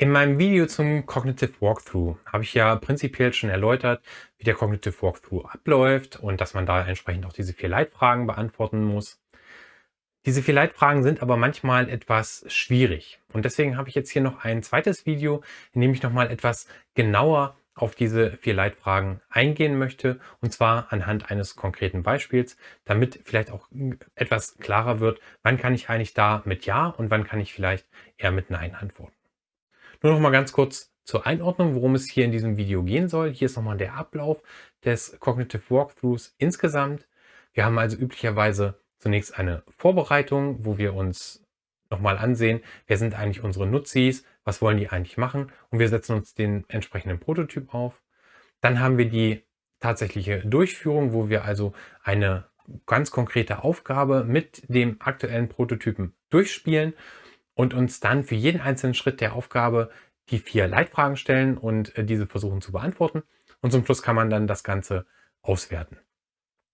In meinem Video zum Cognitive Walkthrough habe ich ja prinzipiell schon erläutert, wie der Cognitive Walkthrough abläuft und dass man da entsprechend auch diese vier Leitfragen beantworten muss. Diese vier Leitfragen sind aber manchmal etwas schwierig und deswegen habe ich jetzt hier noch ein zweites Video, in dem ich nochmal etwas genauer auf diese vier Leitfragen eingehen möchte und zwar anhand eines konkreten Beispiels, damit vielleicht auch etwas klarer wird, wann kann ich eigentlich da mit Ja und wann kann ich vielleicht eher mit Nein antworten. Nur noch mal ganz kurz zur Einordnung, worum es hier in diesem Video gehen soll. Hier ist nochmal der Ablauf des Cognitive Walkthroughs insgesamt. Wir haben also üblicherweise zunächst eine Vorbereitung, wo wir uns nochmal ansehen, wer sind eigentlich unsere Nutzis, was wollen die eigentlich machen und wir setzen uns den entsprechenden Prototyp auf. Dann haben wir die tatsächliche Durchführung, wo wir also eine ganz konkrete Aufgabe mit dem aktuellen Prototypen durchspielen und uns dann für jeden einzelnen Schritt der Aufgabe die vier Leitfragen stellen und äh, diese versuchen zu beantworten. Und zum Schluss kann man dann das Ganze auswerten.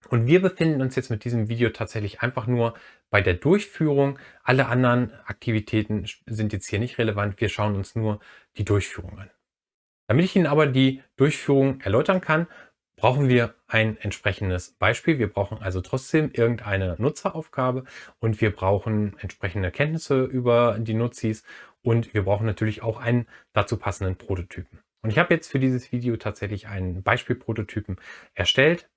Und wir befinden uns jetzt mit diesem Video tatsächlich einfach nur bei der Durchführung. Alle anderen Aktivitäten sind jetzt hier nicht relevant. Wir schauen uns nur die Durchführung an. Damit ich Ihnen aber die Durchführung erläutern kann, brauchen wir ein entsprechendes Beispiel. Wir brauchen also trotzdem irgendeine Nutzeraufgabe und wir brauchen entsprechende Kenntnisse über die Nutzis und wir brauchen natürlich auch einen dazu passenden Prototypen. Und ich habe jetzt für dieses Video tatsächlich einen Beispielprototypen erstellt.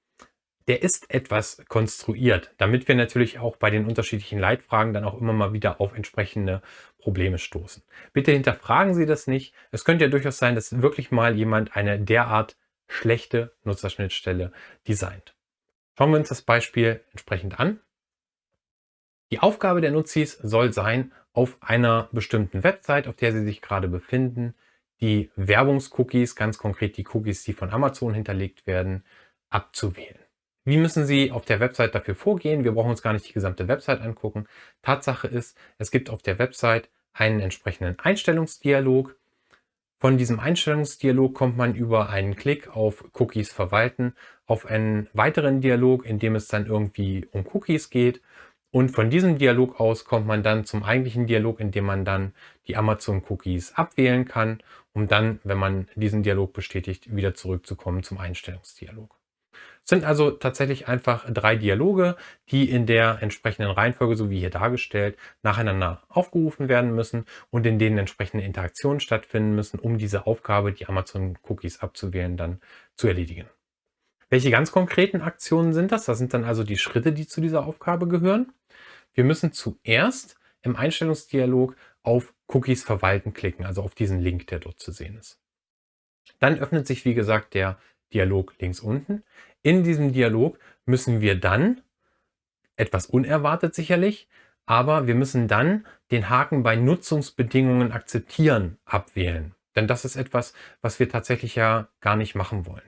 Der ist etwas konstruiert, damit wir natürlich auch bei den unterschiedlichen Leitfragen dann auch immer mal wieder auf entsprechende Probleme stoßen. Bitte hinterfragen Sie das nicht. Es könnte ja durchaus sein, dass wirklich mal jemand eine derart schlechte Nutzerschnittstelle designt. Schauen wir uns das Beispiel entsprechend an. Die Aufgabe der Nutzis soll sein, auf einer bestimmten Website, auf der sie sich gerade befinden, die Werbungscookies, ganz konkret die Cookies, die von Amazon hinterlegt werden, abzuwählen. Wie müssen Sie auf der Website dafür vorgehen? Wir brauchen uns gar nicht die gesamte Website angucken. Tatsache ist, es gibt auf der Website einen entsprechenden Einstellungsdialog, von diesem Einstellungsdialog kommt man über einen Klick auf Cookies verwalten auf einen weiteren Dialog, in dem es dann irgendwie um Cookies geht. Und von diesem Dialog aus kommt man dann zum eigentlichen Dialog, in dem man dann die Amazon Cookies abwählen kann, um dann, wenn man diesen Dialog bestätigt, wieder zurückzukommen zum Einstellungsdialog. Sind also tatsächlich einfach drei Dialoge, die in der entsprechenden Reihenfolge, so wie hier dargestellt, nacheinander aufgerufen werden müssen und in denen entsprechende Interaktionen stattfinden müssen, um diese Aufgabe, die Amazon Cookies abzuwählen, dann zu erledigen. Welche ganz konkreten Aktionen sind das? Das sind dann also die Schritte, die zu dieser Aufgabe gehören. Wir müssen zuerst im Einstellungsdialog auf Cookies verwalten klicken, also auf diesen Link, der dort zu sehen ist. Dann öffnet sich, wie gesagt, der Dialog links unten. In diesem Dialog müssen wir dann, etwas unerwartet sicherlich, aber wir müssen dann den Haken bei Nutzungsbedingungen akzeptieren abwählen. Denn das ist etwas, was wir tatsächlich ja gar nicht machen wollen.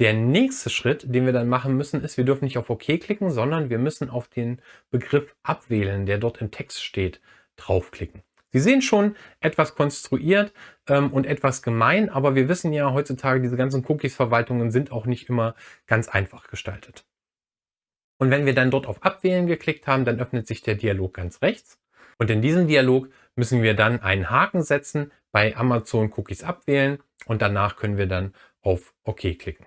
Der nächste Schritt, den wir dann machen müssen, ist, wir dürfen nicht auf OK klicken, sondern wir müssen auf den Begriff abwählen, der dort im Text steht, draufklicken. Sie sehen schon etwas konstruiert ähm, und etwas gemein, aber wir wissen ja heutzutage, diese ganzen Cookies-Verwaltungen sind auch nicht immer ganz einfach gestaltet. Und wenn wir dann dort auf Abwählen geklickt haben, dann öffnet sich der Dialog ganz rechts. Und in diesem Dialog müssen wir dann einen Haken setzen, bei Amazon Cookies abwählen und danach können wir dann auf OK klicken.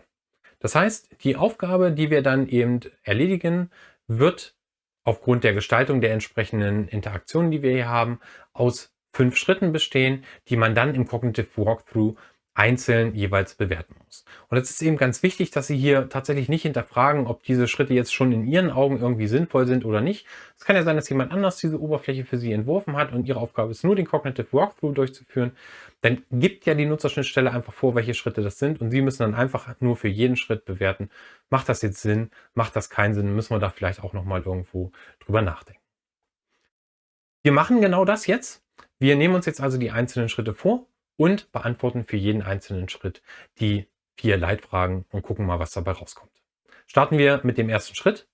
Das heißt, die Aufgabe, die wir dann eben erledigen, wird aufgrund der Gestaltung der entsprechenden Interaktionen, die wir hier haben, aus fünf Schritten bestehen, die man dann im Cognitive Walkthrough einzeln jeweils bewerten muss. Und es ist eben ganz wichtig, dass Sie hier tatsächlich nicht hinterfragen, ob diese Schritte jetzt schon in Ihren Augen irgendwie sinnvoll sind oder nicht. Es kann ja sein, dass jemand anders diese Oberfläche für Sie entworfen hat und Ihre Aufgabe ist nur, den Cognitive Walkthrough durchzuführen. Dann gibt ja die Nutzerschnittstelle einfach vor, welche Schritte das sind und Sie müssen dann einfach nur für jeden Schritt bewerten, macht das jetzt Sinn, macht das keinen Sinn, müssen wir da vielleicht auch nochmal irgendwo drüber nachdenken. Wir machen genau das jetzt. Wir nehmen uns jetzt also die einzelnen Schritte vor und beantworten für jeden einzelnen Schritt die vier Leitfragen und gucken mal, was dabei rauskommt. Starten wir mit dem ersten Schritt.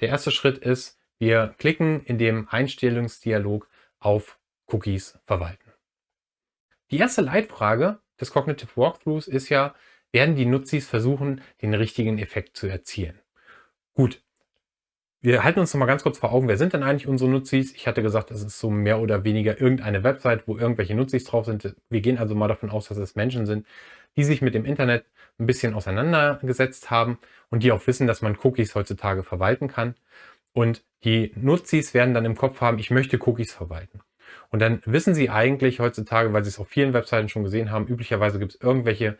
Der erste Schritt ist, wir klicken in dem Einstellungsdialog auf Cookies verwalten. Die erste Leitfrage des Cognitive Walkthroughs ist ja, werden die Nutzis versuchen, den richtigen Effekt zu erzielen. Gut, wir halten uns noch mal ganz kurz vor Augen, wer sind denn eigentlich unsere Nutzis? Ich hatte gesagt, das ist so mehr oder weniger irgendeine Website, wo irgendwelche Nutzis drauf sind. Wir gehen also mal davon aus, dass es Menschen sind, die sich mit dem Internet ein bisschen auseinandergesetzt haben und die auch wissen, dass man Cookies heutzutage verwalten kann. Und die Nutzis werden dann im Kopf haben, ich möchte Cookies verwalten. Und dann wissen sie eigentlich heutzutage, weil sie es auf vielen Webseiten schon gesehen haben, üblicherweise gibt es irgendwelche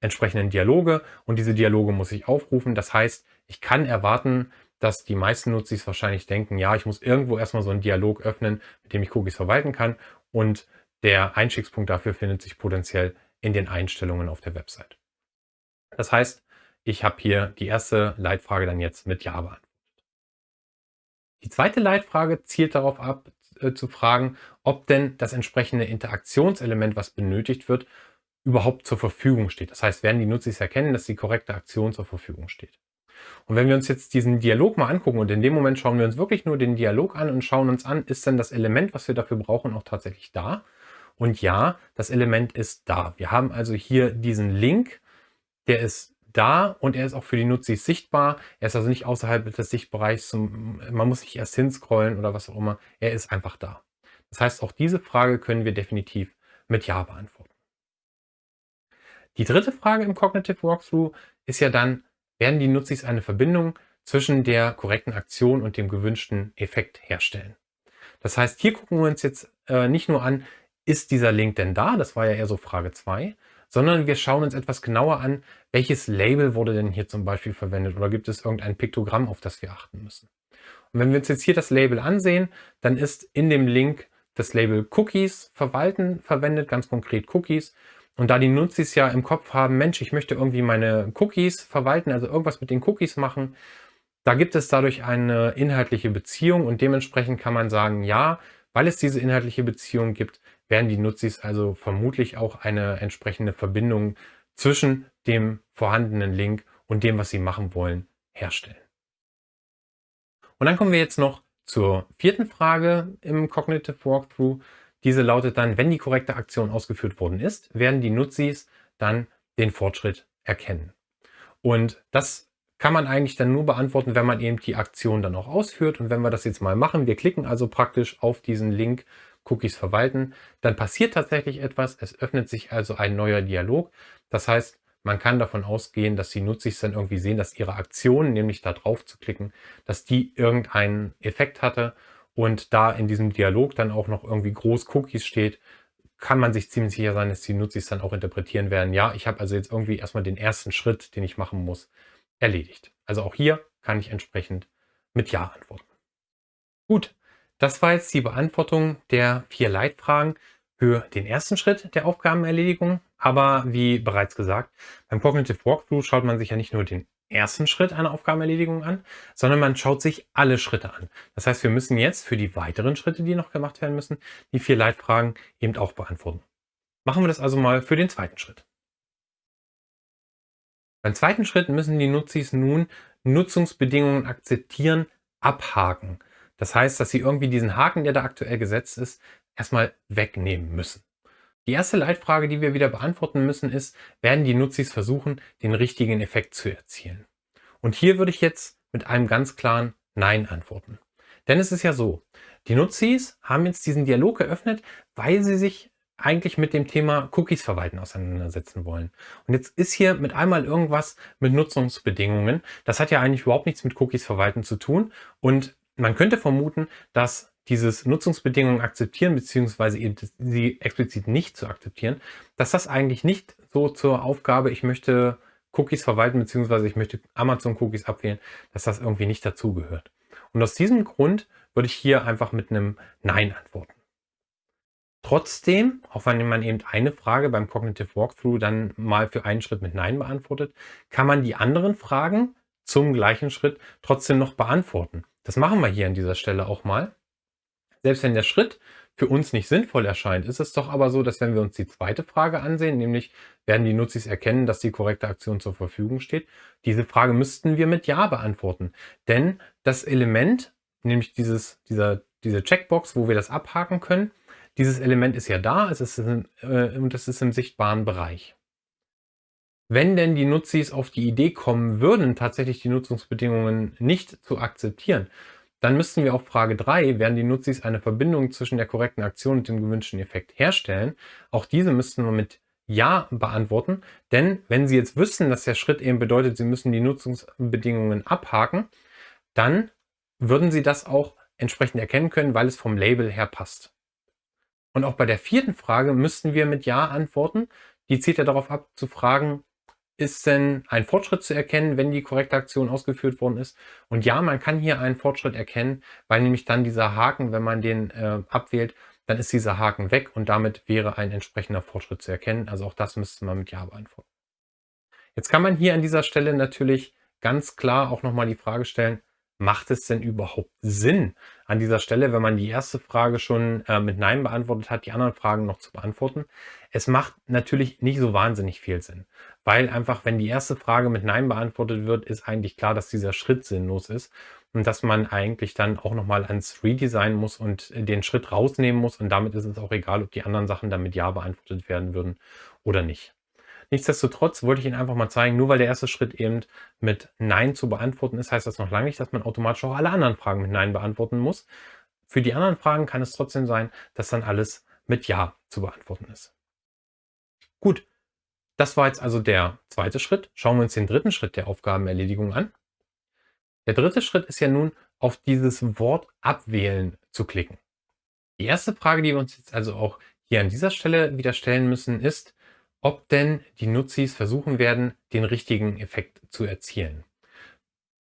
entsprechenden Dialoge und diese Dialoge muss ich aufrufen. Das heißt, ich kann erwarten, dass die meisten Nutzis wahrscheinlich denken, ja, ich muss irgendwo erstmal so einen Dialog öffnen, mit dem ich Cookies verwalten kann und der Einstiegspunkt dafür findet sich potenziell in den Einstellungen auf der Website. Das heißt, ich habe hier die erste Leitfrage dann jetzt mit Ja beantwortet. Die zweite Leitfrage zielt darauf ab, äh, zu fragen, ob denn das entsprechende Interaktionselement, was benötigt wird, überhaupt zur Verfügung steht. Das heißt, werden die Nutzer erkennen, dass die korrekte Aktion zur Verfügung steht. Und wenn wir uns jetzt diesen Dialog mal angucken und in dem Moment schauen wir uns wirklich nur den Dialog an und schauen uns an, ist denn das Element, was wir dafür brauchen, auch tatsächlich da? Und ja, das Element ist da. Wir haben also hier diesen Link, der ist da und er ist auch für die Nutzer sichtbar. Er ist also nicht außerhalb des Sichtbereichs. Zum, man muss nicht erst hinscrollen oder was auch immer. Er ist einfach da. Das heißt, auch diese Frage können wir definitiv mit Ja beantworten. Die dritte Frage im Cognitive Walkthrough ist ja dann, werden die Nutzer eine Verbindung zwischen der korrekten Aktion und dem gewünschten Effekt herstellen. Das heißt, hier gucken wir uns jetzt äh, nicht nur an, ist dieser Link denn da? Das war ja eher so Frage 2, sondern wir schauen uns etwas genauer an, welches Label wurde denn hier zum Beispiel verwendet oder gibt es irgendein Piktogramm, auf das wir achten müssen. Und wenn wir uns jetzt hier das Label ansehen, dann ist in dem Link das Label Cookies verwalten verwendet, ganz konkret Cookies. Und da die Nutzis ja im Kopf haben, Mensch, ich möchte irgendwie meine Cookies verwalten, also irgendwas mit den Cookies machen, da gibt es dadurch eine inhaltliche Beziehung und dementsprechend kann man sagen, ja, weil es diese inhaltliche Beziehung gibt, werden die Nutzis also vermutlich auch eine entsprechende Verbindung zwischen dem vorhandenen Link und dem, was sie machen wollen, herstellen. Und dann kommen wir jetzt noch zur vierten Frage im Cognitive Walkthrough. Diese lautet dann, wenn die korrekte Aktion ausgeführt worden ist, werden die Nutzis dann den Fortschritt erkennen. Und das kann man eigentlich dann nur beantworten, wenn man eben die Aktion dann auch ausführt. Und wenn wir das jetzt mal machen, wir klicken also praktisch auf diesen Link Cookies verwalten, dann passiert tatsächlich etwas. Es öffnet sich also ein neuer Dialog. Das heißt, man kann davon ausgehen, dass die Nutzer dann irgendwie sehen, dass ihre Aktion, nämlich da drauf zu klicken, dass die irgendeinen Effekt hatte und da in diesem Dialog dann auch noch irgendwie groß Cookies steht, kann man sich ziemlich sicher sein, dass die Nutzer dann auch interpretieren werden. Ja, ich habe also jetzt irgendwie erstmal den ersten Schritt, den ich machen muss, erledigt. Also auch hier kann ich entsprechend mit Ja antworten. Gut, das war jetzt die Beantwortung der vier Leitfragen für den ersten Schritt der Aufgabenerledigung. Aber wie bereits gesagt, beim Cognitive Walkthrough schaut man sich ja nicht nur den ersten Schritt einer Aufgabenerledigung an, sondern man schaut sich alle Schritte an. Das heißt, wir müssen jetzt für die weiteren Schritte, die noch gemacht werden müssen, die vier Leitfragen eben auch beantworten. Machen wir das also mal für den zweiten Schritt. Beim zweiten Schritt müssen die Nutzis nun Nutzungsbedingungen akzeptieren, abhaken. Das heißt, dass sie irgendwie diesen Haken, der da aktuell gesetzt ist, erstmal wegnehmen müssen. Die erste Leitfrage, die wir wieder beantworten müssen, ist, werden die Nutzis versuchen, den richtigen Effekt zu erzielen? Und hier würde ich jetzt mit einem ganz klaren Nein antworten. Denn es ist ja so, die Nutzis haben jetzt diesen Dialog geöffnet, weil sie sich eigentlich mit dem Thema Cookies verwalten auseinandersetzen wollen. Und jetzt ist hier mit einmal irgendwas mit Nutzungsbedingungen. Das hat ja eigentlich überhaupt nichts mit Cookies verwalten zu tun. Und man könnte vermuten, dass dieses Nutzungsbedingungen akzeptieren, beziehungsweise eben sie explizit nicht zu akzeptieren, dass das eigentlich nicht so zur Aufgabe, ich möchte Cookies verwalten, beziehungsweise ich möchte Amazon-Cookies abwählen, dass das irgendwie nicht dazugehört. Und aus diesem Grund würde ich hier einfach mit einem Nein antworten. Trotzdem, auch wenn man eben eine Frage beim Cognitive Walkthrough dann mal für einen Schritt mit Nein beantwortet, kann man die anderen Fragen zum gleichen Schritt trotzdem noch beantworten. Das machen wir hier an dieser Stelle auch mal. Selbst wenn der Schritt für uns nicht sinnvoll erscheint, ist es doch aber so, dass wenn wir uns die zweite Frage ansehen, nämlich werden die Nutzis erkennen, dass die korrekte Aktion zur Verfügung steht, diese Frage müssten wir mit Ja beantworten. Denn das Element, nämlich dieses, dieser, diese Checkbox, wo wir das abhaken können, dieses Element ist ja da, es ist in, äh, und es ist im sichtbaren Bereich. Wenn denn die Nutzis auf die Idee kommen würden, tatsächlich die Nutzungsbedingungen nicht zu akzeptieren, dann müssten wir auf Frage 3, werden die Nutzis eine Verbindung zwischen der korrekten Aktion und dem gewünschten Effekt herstellen? Auch diese müssten wir mit Ja beantworten, denn wenn Sie jetzt wüssten, dass der Schritt eben bedeutet, Sie müssen die Nutzungsbedingungen abhaken, dann würden Sie das auch entsprechend erkennen können, weil es vom Label her passt. Und auch bei der vierten Frage müssten wir mit Ja antworten. Die zielt ja darauf ab, zu fragen, ist denn ein Fortschritt zu erkennen, wenn die korrekte Aktion ausgeführt worden ist? Und ja, man kann hier einen Fortschritt erkennen, weil nämlich dann dieser Haken, wenn man den äh, abwählt, dann ist dieser Haken weg und damit wäre ein entsprechender Fortschritt zu erkennen. Also auch das müsste man mit Ja beantworten. Jetzt kann man hier an dieser Stelle natürlich ganz klar auch nochmal die Frage stellen, macht es denn überhaupt Sinn, an dieser Stelle, wenn man die erste Frage schon äh, mit Nein beantwortet hat, die anderen Fragen noch zu beantworten? Es macht natürlich nicht so wahnsinnig viel Sinn, weil einfach, wenn die erste Frage mit Nein beantwortet wird, ist eigentlich klar, dass dieser Schritt sinnlos ist und dass man eigentlich dann auch nochmal ans Redesign muss und den Schritt rausnehmen muss und damit ist es auch egal, ob die anderen Sachen dann mit Ja beantwortet werden würden oder nicht. Nichtsdestotrotz wollte ich Ihnen einfach mal zeigen, nur weil der erste Schritt eben mit Nein zu beantworten ist, heißt das noch lange nicht, dass man automatisch auch alle anderen Fragen mit Nein beantworten muss. Für die anderen Fragen kann es trotzdem sein, dass dann alles mit Ja zu beantworten ist. Gut, das war jetzt also der zweite Schritt. Schauen wir uns den dritten Schritt der Aufgabenerledigung an. Der dritte Schritt ist ja nun, auf dieses Wort abwählen zu klicken. Die erste Frage, die wir uns jetzt also auch hier an dieser Stelle wieder stellen müssen, ist, ob denn die Nutzis versuchen werden, den richtigen Effekt zu erzielen.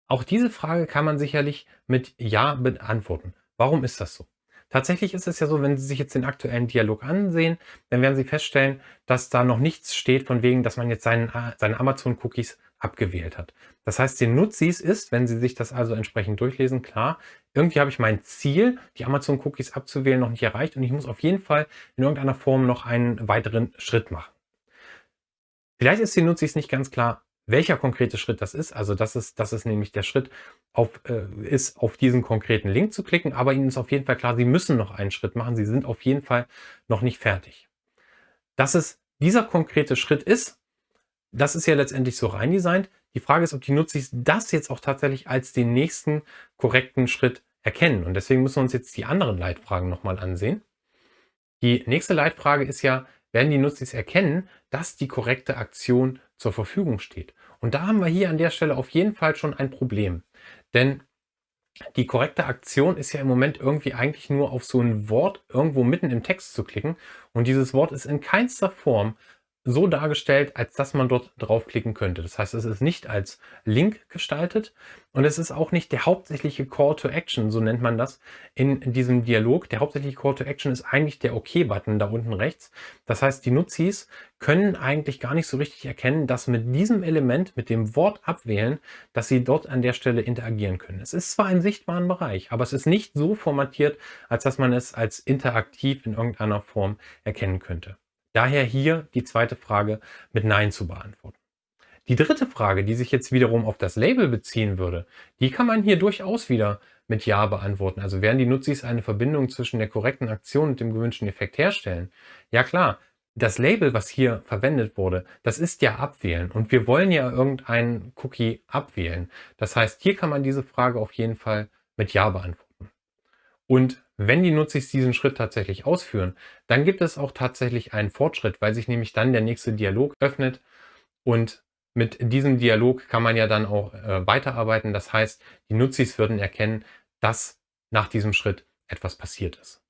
Auch diese Frage kann man sicherlich mit Ja beantworten. Warum ist das so? Tatsächlich ist es ja so, wenn Sie sich jetzt den aktuellen Dialog ansehen, dann werden Sie feststellen, dass da noch nichts steht von wegen, dass man jetzt seinen, seine Amazon-Cookies abgewählt hat. Das heißt, den Nutzis ist, wenn Sie sich das also entsprechend durchlesen, klar, irgendwie habe ich mein Ziel, die Amazon-Cookies abzuwählen, noch nicht erreicht und ich muss auf jeden Fall in irgendeiner Form noch einen weiteren Schritt machen. Vielleicht ist den Nutzis nicht ganz klar, welcher konkrete Schritt das ist. Also das ist, das ist nämlich der Schritt, auf, äh, ist auf diesen konkreten Link zu klicken. Aber Ihnen ist auf jeden Fall klar, Sie müssen noch einen Schritt machen. Sie sind auf jeden Fall noch nicht fertig. Dass es dieser konkrete Schritt ist, das ist ja letztendlich so rein designt. Die Frage ist, ob die Nutzis das jetzt auch tatsächlich als den nächsten korrekten Schritt erkennen. Und deswegen müssen wir uns jetzt die anderen Leitfragen nochmal ansehen. Die nächste Leitfrage ist ja, werden die Nutzis erkennen, dass die korrekte Aktion zur Verfügung steht. Und da haben wir hier an der Stelle auf jeden Fall schon ein Problem. Denn die korrekte Aktion ist ja im Moment irgendwie eigentlich nur auf so ein Wort irgendwo mitten im Text zu klicken. Und dieses Wort ist in keinster Form so dargestellt, als dass man dort draufklicken könnte. Das heißt, es ist nicht als Link gestaltet und es ist auch nicht der hauptsächliche Call to Action, so nennt man das in diesem Dialog. Der hauptsächliche Call to Action ist eigentlich der OK-Button da unten rechts. Das heißt, die Nutzis können eigentlich gar nicht so richtig erkennen, dass mit diesem Element, mit dem Wort abwählen, dass sie dort an der Stelle interagieren können. Es ist zwar im sichtbaren Bereich, aber es ist nicht so formatiert, als dass man es als interaktiv in irgendeiner Form erkennen könnte. Daher hier die zweite Frage mit Nein zu beantworten. Die dritte Frage, die sich jetzt wiederum auf das Label beziehen würde, die kann man hier durchaus wieder mit Ja beantworten. Also werden die Nutzis eine Verbindung zwischen der korrekten Aktion und dem gewünschten Effekt herstellen? Ja klar, das Label, was hier verwendet wurde, das ist ja abwählen und wir wollen ja irgendeinen Cookie abwählen. Das heißt, hier kann man diese Frage auf jeden Fall mit Ja beantworten. Und wenn die Nutzis diesen Schritt tatsächlich ausführen, dann gibt es auch tatsächlich einen Fortschritt, weil sich nämlich dann der nächste Dialog öffnet und mit diesem Dialog kann man ja dann auch äh, weiterarbeiten. Das heißt, die Nutzis würden erkennen, dass nach diesem Schritt etwas passiert ist.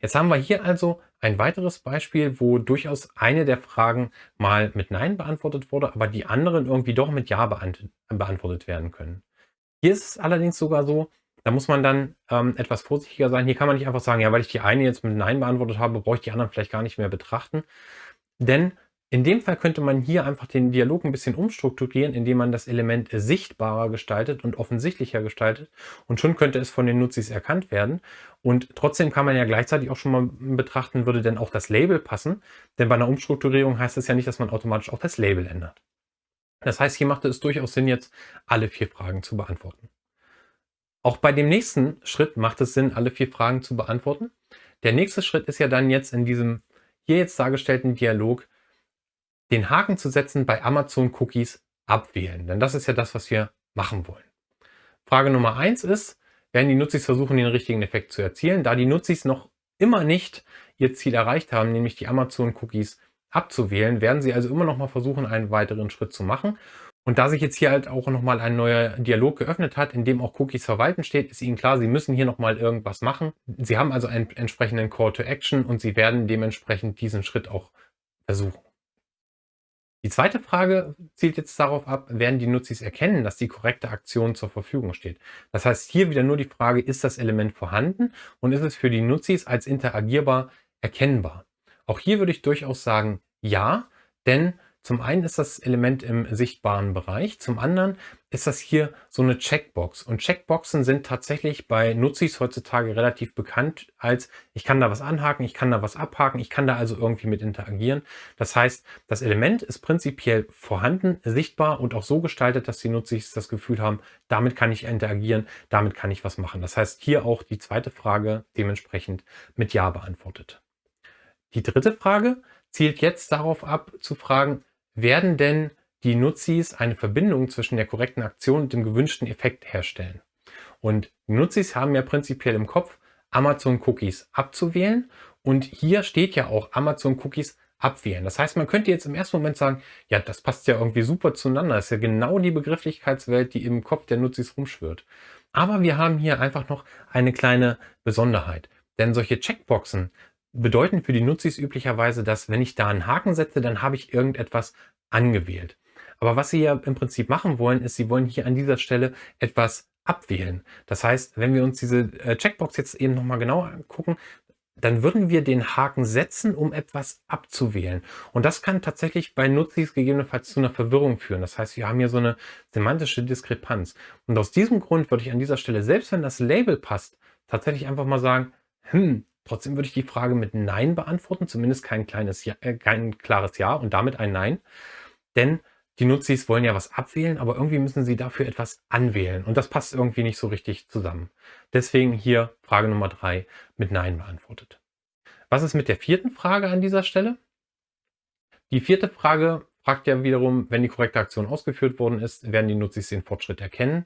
Jetzt haben wir hier also ein weiteres Beispiel, wo durchaus eine der Fragen mal mit Nein beantwortet wurde, aber die anderen irgendwie doch mit Ja beantwortet werden können. Hier ist es allerdings sogar so, da muss man dann ähm, etwas vorsichtiger sein. Hier kann man nicht einfach sagen, ja, weil ich die eine jetzt mit Nein beantwortet habe, brauche ich die anderen vielleicht gar nicht mehr betrachten. Denn in dem Fall könnte man hier einfach den Dialog ein bisschen umstrukturieren, indem man das Element sichtbarer gestaltet und offensichtlicher gestaltet. Und schon könnte es von den Nutzis erkannt werden. Und trotzdem kann man ja gleichzeitig auch schon mal betrachten, würde denn auch das Label passen. Denn bei einer Umstrukturierung heißt es ja nicht, dass man automatisch auch das Label ändert. Das heißt, hier macht es durchaus Sinn, jetzt alle vier Fragen zu beantworten. Auch bei dem nächsten Schritt macht es Sinn, alle vier Fragen zu beantworten. Der nächste Schritt ist ja dann jetzt in diesem hier jetzt dargestellten Dialog den Haken zu setzen bei Amazon Cookies abwählen. Denn das ist ja das, was wir machen wollen. Frage Nummer eins ist, werden die Nutzis versuchen, den richtigen Effekt zu erzielen. Da die Nutzis noch immer nicht ihr Ziel erreicht haben, nämlich die Amazon Cookies abzuwählen, werden sie also immer noch mal versuchen, einen weiteren Schritt zu machen. Und da sich jetzt hier halt auch nochmal ein neuer Dialog geöffnet hat, in dem auch Cookies verwalten steht, ist Ihnen klar, Sie müssen hier nochmal irgendwas machen. Sie haben also einen entsprechenden Call to Action und Sie werden dementsprechend diesen Schritt auch versuchen. Die zweite Frage zielt jetzt darauf ab, werden die Nutzis erkennen, dass die korrekte Aktion zur Verfügung steht. Das heißt hier wieder nur die Frage, ist das Element vorhanden und ist es für die Nutzis als interagierbar erkennbar? Auch hier würde ich durchaus sagen, ja, denn zum einen ist das Element im sichtbaren Bereich, zum anderen ist das hier so eine Checkbox. Und Checkboxen sind tatsächlich bei Nutzis heutzutage relativ bekannt als, ich kann da was anhaken, ich kann da was abhaken, ich kann da also irgendwie mit interagieren. Das heißt, das Element ist prinzipiell vorhanden, sichtbar und auch so gestaltet, dass die Nutzis das Gefühl haben, damit kann ich interagieren, damit kann ich was machen. Das heißt, hier auch die zweite Frage dementsprechend mit Ja beantwortet. Die dritte Frage zielt jetzt darauf ab zu fragen, werden denn die Nutzis eine Verbindung zwischen der korrekten Aktion und dem gewünschten Effekt herstellen. Und Nutzis haben ja prinzipiell im Kopf, Amazon Cookies abzuwählen. Und hier steht ja auch Amazon Cookies abwählen. Das heißt, man könnte jetzt im ersten Moment sagen, ja, das passt ja irgendwie super zueinander. Das ist ja genau die Begrifflichkeitswelt, die im Kopf der Nutzis rumschwirrt. Aber wir haben hier einfach noch eine kleine Besonderheit. Denn solche Checkboxen bedeuten für die Nutzis üblicherweise, dass wenn ich da einen Haken setze, dann habe ich irgendetwas angewählt. Aber was Sie ja im Prinzip machen wollen, ist, Sie wollen hier an dieser Stelle etwas abwählen. Das heißt, wenn wir uns diese äh, Checkbox jetzt eben nochmal genauer angucken, dann würden wir den Haken setzen, um etwas abzuwählen. Und das kann tatsächlich bei Nutzis gegebenenfalls zu einer Verwirrung führen. Das heißt, wir haben hier so eine semantische Diskrepanz. Und aus diesem Grund würde ich an dieser Stelle, selbst wenn das Label passt, tatsächlich einfach mal sagen, hm, Trotzdem würde ich die Frage mit Nein beantworten, zumindest kein, kleines ja, äh, kein klares Ja und damit ein Nein. Denn die Nutzis wollen ja was abwählen, aber irgendwie müssen sie dafür etwas anwählen. Und das passt irgendwie nicht so richtig zusammen. Deswegen hier Frage Nummer drei mit Nein beantwortet. Was ist mit der vierten Frage an dieser Stelle? Die vierte Frage fragt ja wiederum, wenn die korrekte Aktion ausgeführt worden ist, werden die Nutzis den Fortschritt erkennen.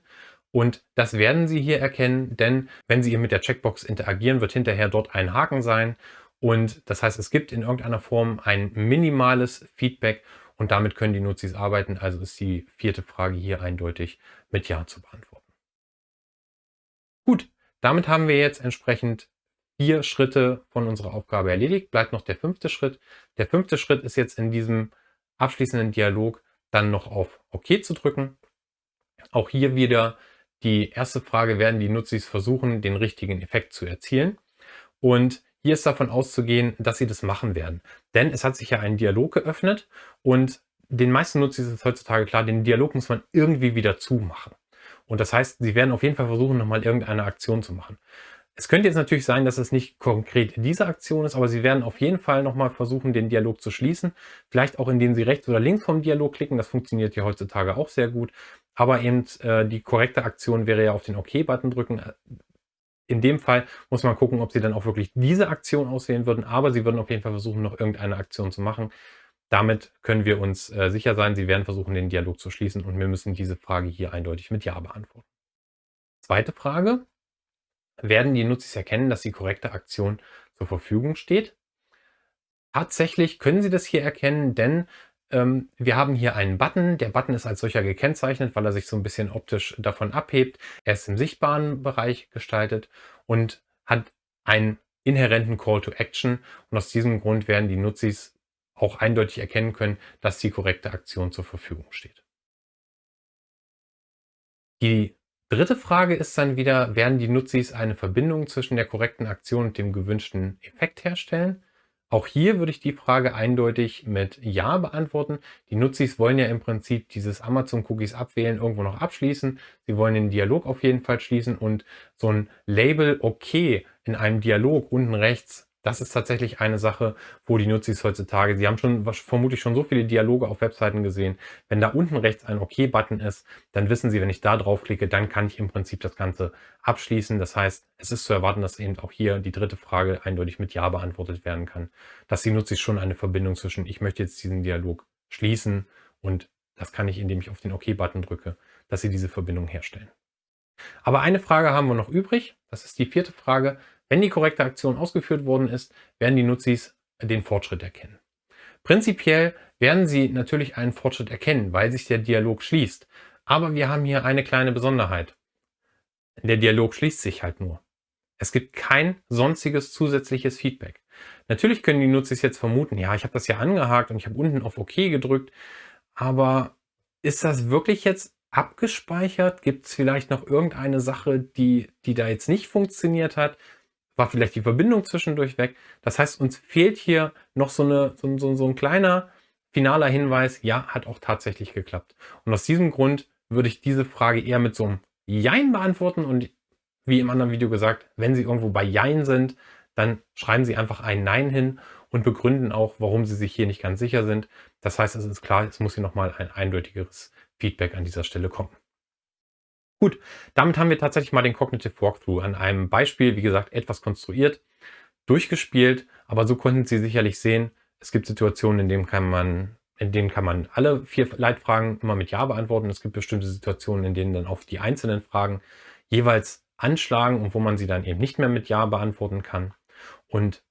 Und das werden Sie hier erkennen, denn wenn Sie hier mit der Checkbox interagieren, wird hinterher dort ein Haken sein. Und das heißt, es gibt in irgendeiner Form ein minimales Feedback und damit können die Nutzis arbeiten. Also ist die vierte Frage hier eindeutig mit Ja zu beantworten. Gut, damit haben wir jetzt entsprechend vier Schritte von unserer Aufgabe erledigt. Bleibt noch der fünfte Schritt. Der fünfte Schritt ist jetzt in diesem abschließenden Dialog dann noch auf OK zu drücken. Auch hier wieder die erste Frage, werden die Nutzis versuchen, den richtigen Effekt zu erzielen? Und hier ist davon auszugehen, dass sie das machen werden. Denn es hat sich ja ein Dialog geöffnet und den meisten Nutzis ist heutzutage klar, den Dialog muss man irgendwie wieder zumachen. Und das heißt, sie werden auf jeden Fall versuchen, nochmal irgendeine Aktion zu machen. Es könnte jetzt natürlich sein, dass es nicht konkret diese Aktion ist, aber Sie werden auf jeden Fall nochmal versuchen, den Dialog zu schließen. Vielleicht auch, indem Sie rechts oder links vom Dialog klicken. Das funktioniert ja heutzutage auch sehr gut. Aber eben äh, die korrekte Aktion wäre ja auf den OK-Button drücken. In dem Fall muss man gucken, ob Sie dann auch wirklich diese Aktion auswählen würden. Aber Sie würden auf jeden Fall versuchen, noch irgendeine Aktion zu machen. Damit können wir uns äh, sicher sein, Sie werden versuchen, den Dialog zu schließen und wir müssen diese Frage hier eindeutig mit Ja beantworten. Zweite Frage werden die Nutzis erkennen, dass die korrekte Aktion zur Verfügung steht. Tatsächlich können Sie das hier erkennen, denn ähm, wir haben hier einen Button. Der Button ist als solcher gekennzeichnet, weil er sich so ein bisschen optisch davon abhebt. Er ist im sichtbaren Bereich gestaltet und hat einen inhärenten Call to Action. Und aus diesem Grund werden die Nutzis auch eindeutig erkennen können, dass die korrekte Aktion zur Verfügung steht. Die Dritte Frage ist dann wieder, werden die Nutzis eine Verbindung zwischen der korrekten Aktion und dem gewünschten Effekt herstellen? Auch hier würde ich die Frage eindeutig mit Ja beantworten. Die Nutzis wollen ja im Prinzip dieses Amazon-Cookies abwählen, irgendwo noch abschließen. Sie wollen den Dialog auf jeden Fall schließen und so ein Label OK in einem Dialog unten rechts das ist tatsächlich eine Sache, wo die Nutzis heutzutage, sie haben schon vermutlich schon so viele Dialoge auf Webseiten gesehen. Wenn da unten rechts ein OK-Button ist, dann wissen sie, wenn ich da draufklicke, dann kann ich im Prinzip das Ganze abschließen. Das heißt, es ist zu erwarten, dass eben auch hier die dritte Frage eindeutig mit Ja beantwortet werden kann, dass die Nutzis schon eine Verbindung zwischen, ich möchte jetzt diesen Dialog schließen und das kann ich, indem ich auf den OK-Button drücke, dass Sie diese Verbindung herstellen. Aber eine Frage haben wir noch übrig. Das ist die vierte Frage. Wenn die korrekte Aktion ausgeführt worden ist, werden die Nutzis den Fortschritt erkennen. Prinzipiell werden Sie natürlich einen Fortschritt erkennen, weil sich der Dialog schließt. Aber wir haben hier eine kleine Besonderheit. Der Dialog schließt sich halt nur. Es gibt kein sonstiges zusätzliches Feedback. Natürlich können die Nutzer jetzt vermuten, ja, ich habe das ja angehakt und ich habe unten auf OK gedrückt, aber ist das wirklich jetzt abgespeichert? Gibt es vielleicht noch irgendeine Sache, die, die da jetzt nicht funktioniert hat? War vielleicht die Verbindung zwischendurch weg? Das heißt, uns fehlt hier noch so, eine, so, so, so ein kleiner finaler Hinweis, ja, hat auch tatsächlich geklappt. Und aus diesem Grund würde ich diese Frage eher mit so einem Jein beantworten und wie im anderen Video gesagt, wenn Sie irgendwo bei Jein sind, dann schreiben Sie einfach ein Nein hin und begründen auch, warum Sie sich hier nicht ganz sicher sind. Das heißt, es ist klar, es muss hier nochmal ein eindeutigeres Feedback an dieser Stelle kommen. Gut, damit haben wir tatsächlich mal den Cognitive Walkthrough an einem Beispiel, wie gesagt, etwas konstruiert, durchgespielt, aber so konnten Sie sicherlich sehen, es gibt Situationen, in denen kann man in denen kann man alle vier Leitfragen immer mit Ja beantworten. Es gibt bestimmte Situationen, in denen dann auf die einzelnen Fragen jeweils anschlagen und wo man sie dann eben nicht mehr mit Ja beantworten kann. Und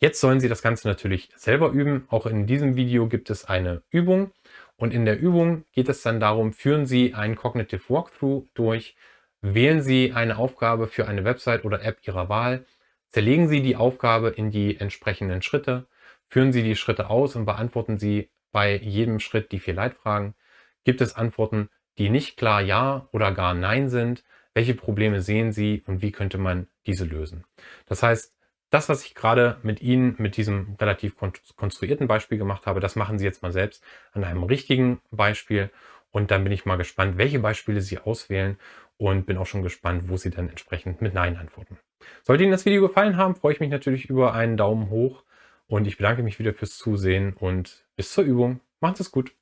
jetzt sollen Sie das Ganze natürlich selber üben. Auch in diesem Video gibt es eine Übung. Und in der Übung geht es dann darum, führen Sie einen Cognitive Walkthrough durch, wählen Sie eine Aufgabe für eine Website oder App Ihrer Wahl, zerlegen Sie die Aufgabe in die entsprechenden Schritte, führen Sie die Schritte aus und beantworten Sie bei jedem Schritt die vier Leitfragen. Gibt es Antworten, die nicht klar Ja oder gar Nein sind? welche Probleme sehen Sie und wie könnte man diese lösen. Das heißt, das, was ich gerade mit Ihnen mit diesem relativ konstruierten Beispiel gemacht habe, das machen Sie jetzt mal selbst an einem richtigen Beispiel und dann bin ich mal gespannt, welche Beispiele Sie auswählen und bin auch schon gespannt, wo Sie dann entsprechend mit Nein antworten. Sollte Ihnen das Video gefallen haben, freue ich mich natürlich über einen Daumen hoch und ich bedanke mich wieder fürs Zusehen und bis zur Übung. Macht es gut!